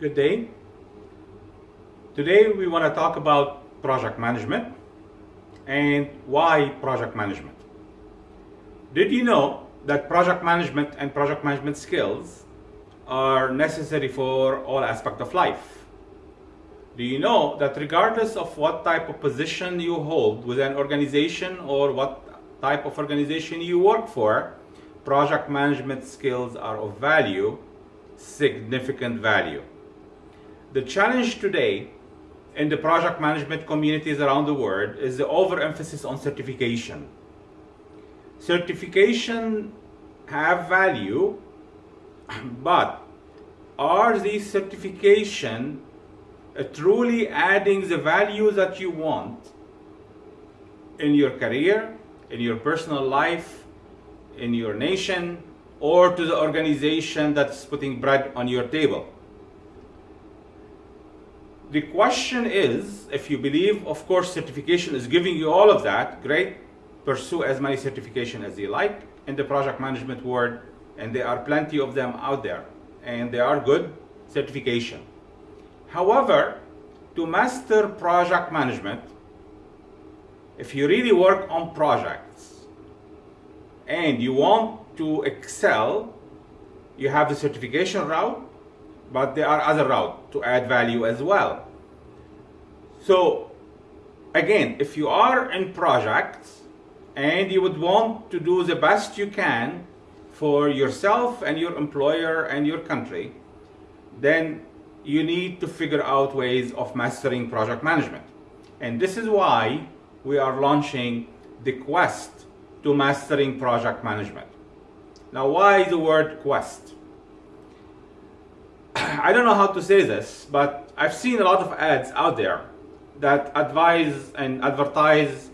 Good day. Today we want to talk about project management and why project management. Did you know that project management and project management skills are necessary for all aspects of life? Do you know that regardless of what type of position you hold within an organization or what type of organization you work for, project management skills are of value, significant value. The challenge today in the project management communities around the world is the overemphasis on certification. Certification have value, but are these certification uh, truly adding the value that you want in your career, in your personal life, in your nation, or to the organization that's putting bread on your table? The question is, if you believe, of course, certification is giving you all of that, great, pursue as many certification as you like in the project management world, and there are plenty of them out there, and they are good certification. However, to master project management, if you really work on projects and you want to excel, you have the certification route, but there are other routes to add value as well. So again, if you are in projects and you would want to do the best you can for yourself and your employer and your country, then you need to figure out ways of mastering project management. And this is why we are launching the quest to mastering project management. Now, why the word quest? I don't know how to say this, but I've seen a lot of ads out there that advise and advertise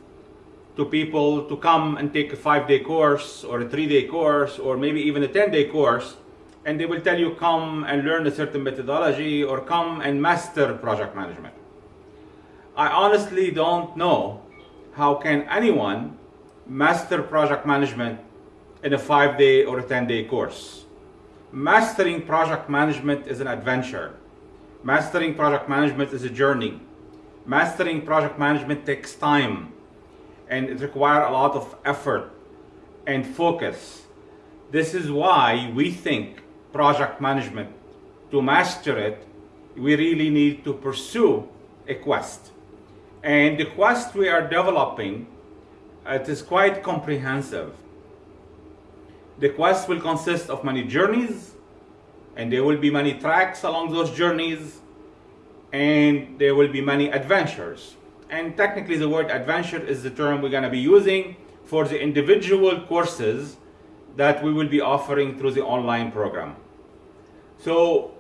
to people to come and take a five-day course or a three-day course or maybe even a 10-day course and they will tell you come and learn a certain methodology or come and master project management. I honestly don't know how can anyone master project management in a five-day or a 10-day course. Mastering project management is an adventure. Mastering project management is a journey. Mastering project management takes time and it requires a lot of effort and focus. This is why we think project management, to master it, we really need to pursue a quest. And the quest we are developing, it is quite comprehensive. The quest will consist of many journeys, and there will be many tracks along those journeys, and there will be many adventures. And technically the word adventure is the term we're going to be using for the individual courses that we will be offering through the online program. So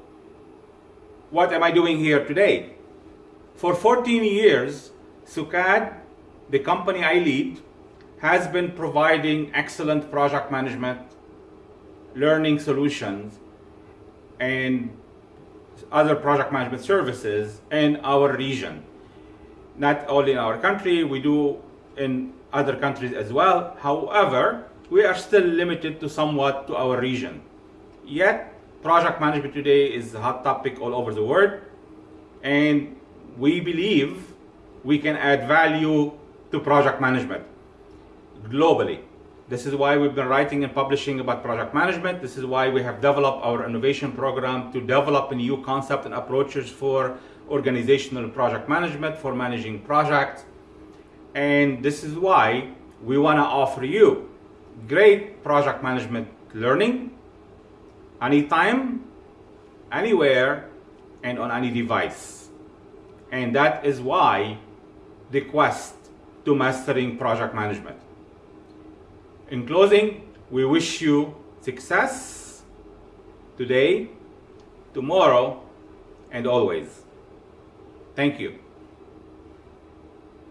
what am I doing here today? For 14 years, SUKAD, the company I lead, has been providing excellent project management, learning solutions, and other project management services in our region. Not only in our country, we do in other countries as well. However, we are still limited to somewhat to our region. Yet, project management today is a hot topic all over the world. And we believe we can add value to project management globally. This is why we've been writing and publishing about project management. This is why we have developed our innovation program to develop a new concepts and approaches for organizational project management, for managing projects. And this is why we want to offer you great project management learning anytime, anywhere, and on any device. And that is why the quest to mastering project management. In closing, we wish you success today, tomorrow, and always. Thank you.